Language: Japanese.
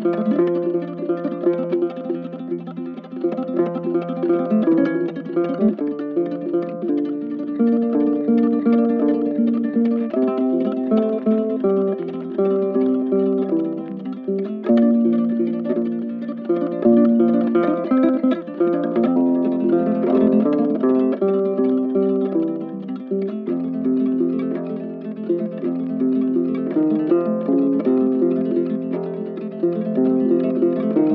Thank you. Música